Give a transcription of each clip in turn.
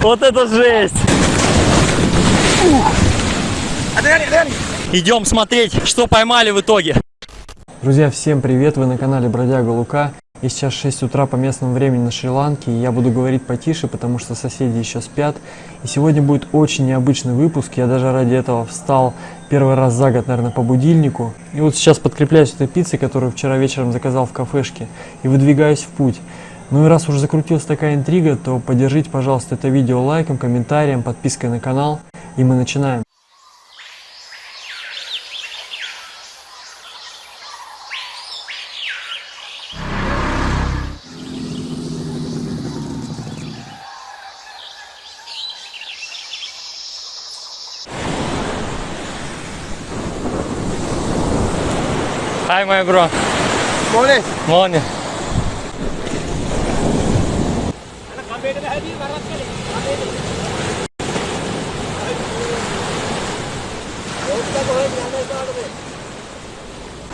Вот это жесть! Идем смотреть, что поймали в итоге. Друзья, всем привет! Вы на канале Бродяга Лука. И сейчас 6 утра по местному времени на Шри-Ланке. Я буду говорить потише, потому что соседи еще спят. И сегодня будет очень необычный выпуск. Я даже ради этого встал первый раз за год, наверное, по будильнику. И вот сейчас подкрепляюсь этой пиццей, которую вчера вечером заказал в кафешке. И выдвигаюсь в путь. Ну и раз уже закрутилась такая интрига, то поддержите, пожалуйста, это видео лайком, комментарием, подпиской на канал. И мы начинаем. Hi, my bro. Morning. Morning.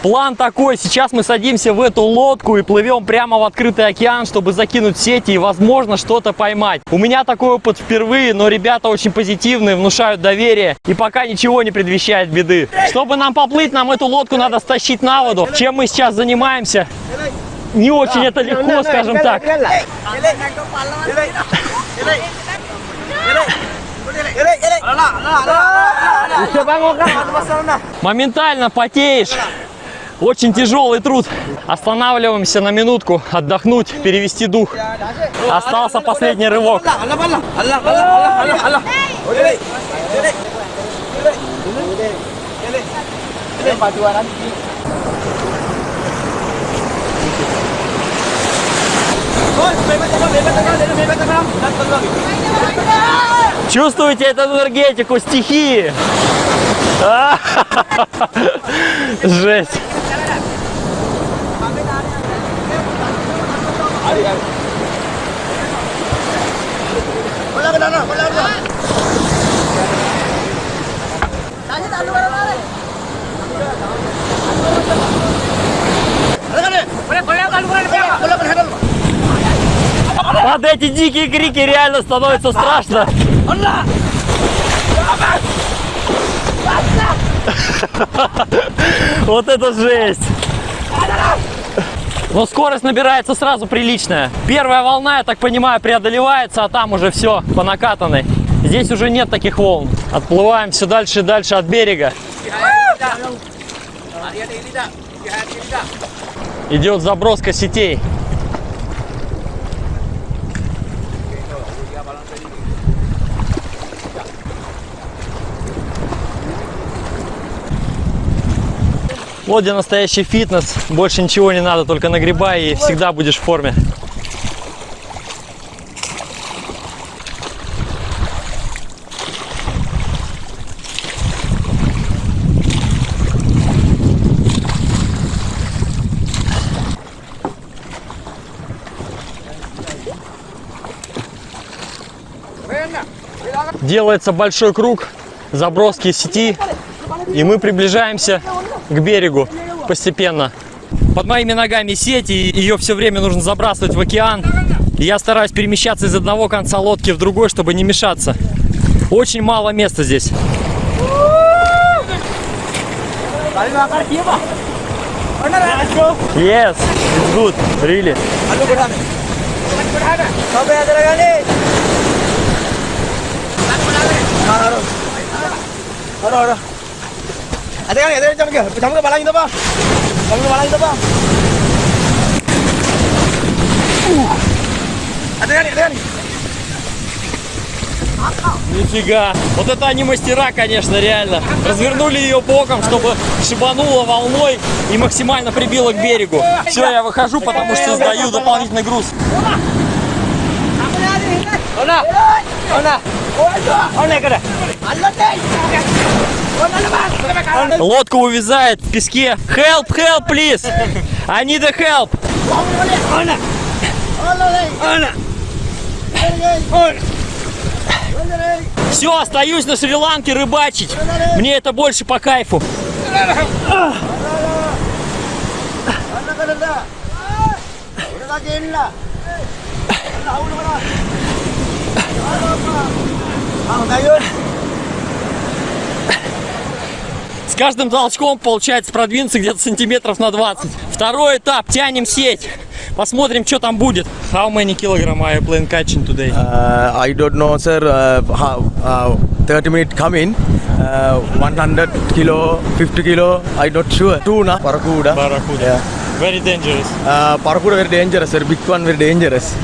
План такой, сейчас мы садимся в эту лодку и плывем прямо в открытый океан, чтобы закинуть сети и, возможно, что-то поймать. У меня такой опыт впервые, но ребята очень позитивные, внушают доверие и пока ничего не предвещает беды. Чтобы нам поплыть, нам эту лодку надо стащить на воду. Чем мы сейчас занимаемся? Не очень это легко, скажем так. Моментально потеешь. Очень тяжелый труд. Останавливаемся на минутку, отдохнуть, перевести дух. Остался последний рывок. Чувствуете эту энергетику стихии? Под эти дикие крики реально становится страшно. Вот это жесть! Но скорость набирается сразу приличная. Первая волна, я так понимаю, преодолевается, а там уже все по накатанной. Здесь уже нет таких волн. Отплываем все дальше и дальше от берега. Идет заброска сетей. Вот где настоящий фитнес. Больше ничего не надо, только нагребай и всегда будешь в форме. Делается большой круг заброски сети, и мы приближаемся к берегу постепенно. Под моими ногами сеть, и ее все время нужно забрасывать в океан. Я стараюсь перемещаться из одного конца лодки в другой, чтобы не мешаться. Очень мало места здесь. Yes, it's good, really. Ada kan? Ada jam ke? Jam ke balang itu apa? Jam ke balang itu apa? Ada kan? Ada kan? Нифига. Вот это они мастера, конечно, реально. Развернули ее боком, чтобы шибануло волной и максимально прибило к берегу. Все, я выхожу, потому что сдаю дополнительный груз. Ona. Ona. Ona Лодка увязает в песке. Help, help, please. I need a help. Все, остаюсь на Шри-Ланке рыбачить. Мне это больше по кайфу. Ah, Dayun. С каждым толчком получается продвинуться где-то сантиметров на 20. Второй этап, тянем сеть. Посмотрим, что там будет. How many kilogram are you playing catching today? Uh, I don't know, sir. Uh, how, uh, 30 minute coming. Uh, 100 kilo, 50 kilo. I not sure. Tuna, parakuda. Barracuda. Yeah. Very dangerous. Uh, parakuda very dangerous, sir. Big one very dangerous.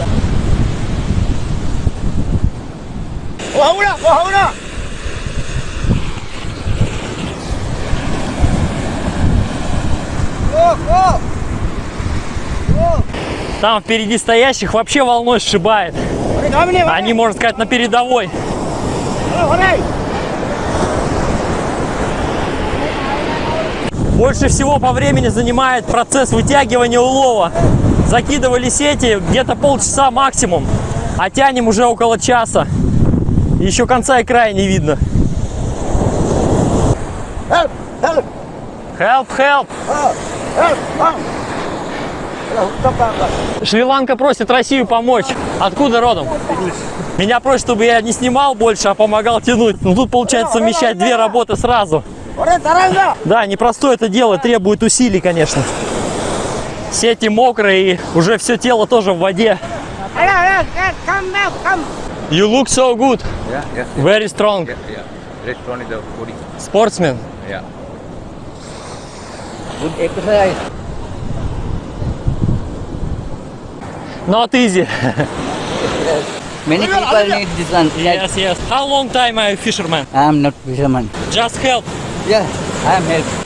Oh, hauna, oh, hauna. Oh, oh. Там впереди стоящих вообще волной сшибает. Они, можно сказать, на передовой. Больше всего по времени занимает процесс вытягивания улова. Закидывали сети где-то полчаса максимум, а тянем уже около часа. Еще конца и края не видно. Help, help. Help, help! Шри-Ланка просит Россию помочь. Откуда родом? Меня просят, чтобы я не снимал больше, а помогал тянуть. Ну тут получается совмещать две работы сразу. Да, непростое это дело, требует усилий, конечно. Сети мокрые, и уже все тело тоже в воде. come back, come. You look so good. Yeah, yeah, Very strong. yeah. very strong. turn the body. Sportsman. Yeah. Good exercise. Not easy. Many people need this one. Yes, yes. How long time are you fisherman? I am not fisherman. Just help. Yeah,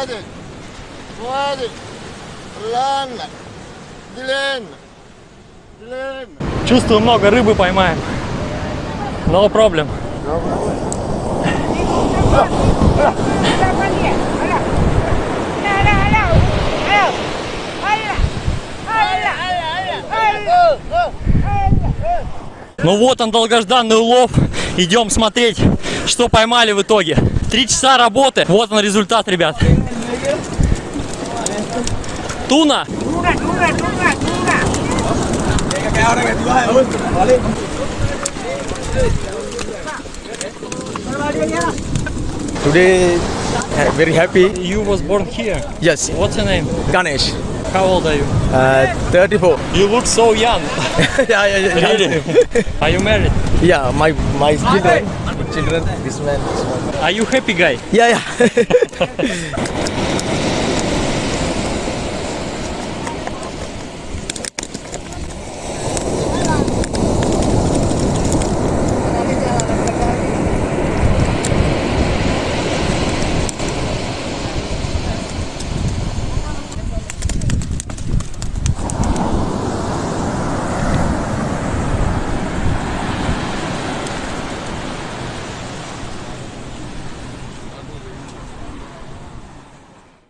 I am help. Чувствую, много рыбы поймаем. No problem. Ну вот он, долгожданный улов. Идем смотреть, что поймали в итоге. Три часа работы. Вот он результат, ребят. Туна. Today, uh, very happy. You was born here. Yes, What's your name? Ganesh. How old are you? Uh, 34. You look so young. yeah, yeah, yeah. Really? Are you married? Yeah, my my children. Children. This man. This man. Are you happy guy? Yeah, yeah.